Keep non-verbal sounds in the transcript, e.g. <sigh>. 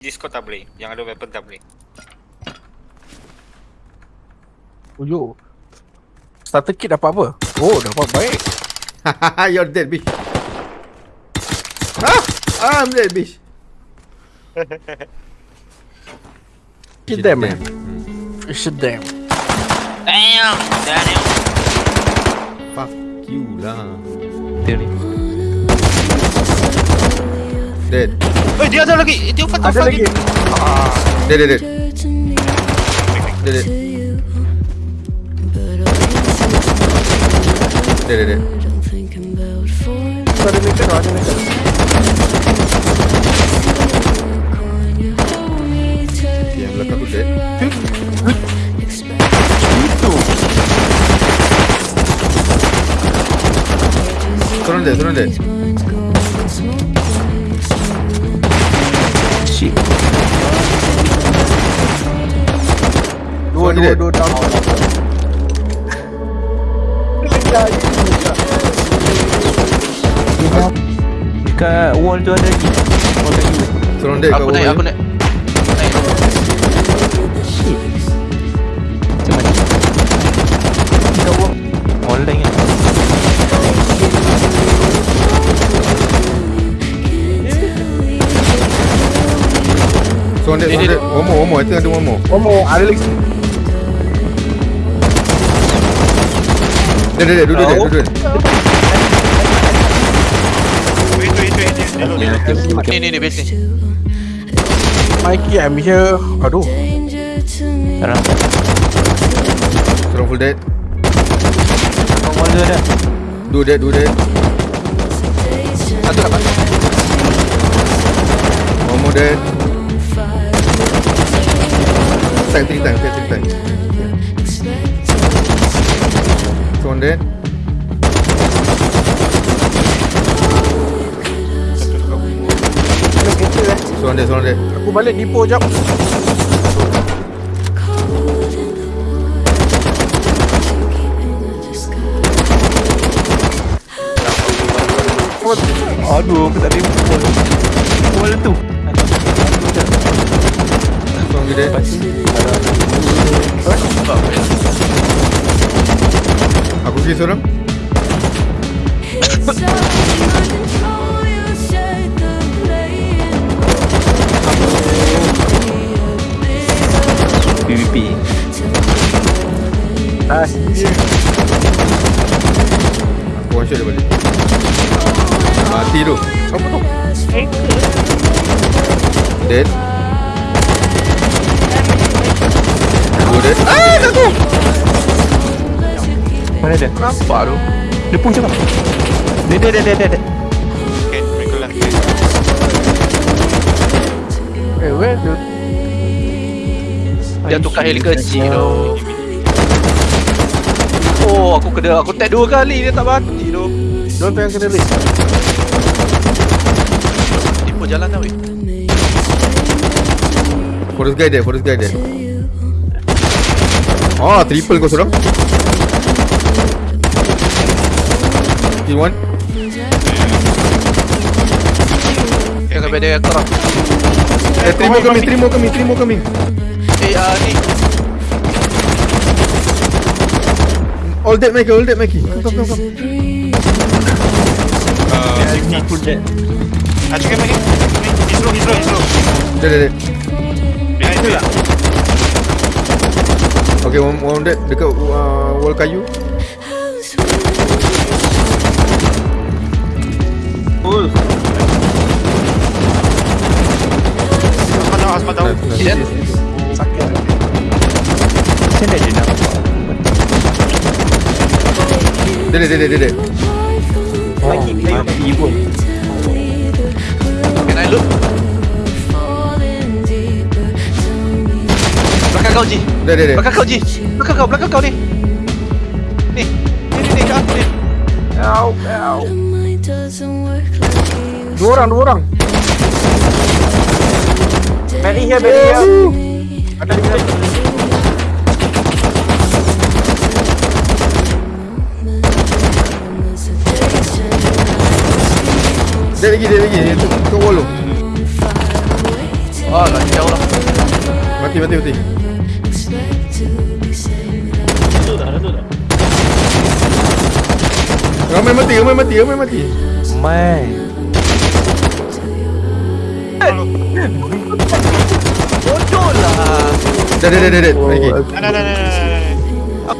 Discord tak boleh. Yang ada weapon tak boleh. Uyo. Starter kit dapat apa? Oh, dapat baik. <laughs> You're dead, bitch. Ah! I'm dead, bitch. <laughs> Shit them, man. Shit them. Damn! Damn! Fuck you lah. Ni Dead. Eh, dia ada lagi! Dia Ada fuck? lagi. Dead, dead, dead. Dead, dead. Dead, dead, dead. Tu ada meter, ada meter. Okay, yang belakang tu dead. Itu. Seorang dead, seorang dead. Dua, dua, dead. dua down. Dekat wall tu ada lagi Wall lagi Seorang dead kat Aku naik, aku ni. naik. Naik. Macam mana Dekat wall Wall lain kan Seorang dead, seorang dead. One more, one more. I think ada one more. One more, ada lagi. Wait. Hello, Ya, hello. dia macam Ni, ni, ni, base ni. Mikey, I'm here. Aduh. Sekarang Seorang full dead. Wall tu ada Dua dead, dua dead. Satu dapat. One more dead. Three time, okay, three time. Eh. Seorang dead, seorang dead. Aku balik Nipo jap. Aduh aku tak boleh wall Wall tu Seorang lagi dead. Aku kiri seorang. PVP Ah, Aku one shot dia balik. Mati tu. apa tu? Dead. Dua dead. Ah, satu. Dia? Nampak tu Dia pun cakap Dia dia dia dia dia, dia. Okay, mereka lah. Eh, where the... Dia tukar heli kecil tu. Oh, aku kena aku tag dua kali dia tak mati tu. Diorang tu yang kena race. Tipu jalan dah weh. Forest guy dead, forest guy dead. Ah, triple kau seorang. Kill one. Ya kan dia korang. Eh, three more coming, three more coming, three more coming. Eh, ah ni. All dead, Mikey, all dead, Mikey. Come, come, come, come. Uh, Full jet ah, cakap lagi. He's slow, he's slow, he's slow. Dead, dead, dead. Behind lah. Okay, one, one dead dekat uh, wall kayu. Dia nampak Dead, dead, dead, dead, dead. Lagi Mati pun Can I look? Belakang kau Ji. Dead, dead. Belakang kau Ji. Belakang kau, belakang kau ni. Ni. Ni ni ni kat aku ni. Ow, ow. Dua orang, dua orang. Mary here, Mary here. Ada lagi. Dead lagi. Dia tu- tu wall tu. Ah, lagi jauh lah. Mati mati mati? Ramai mati ramai mati ramai mati Mai kan? Bodoh lah. Dah, dah, dah, dah, dah. Dah, dah, dah, dah. Oh.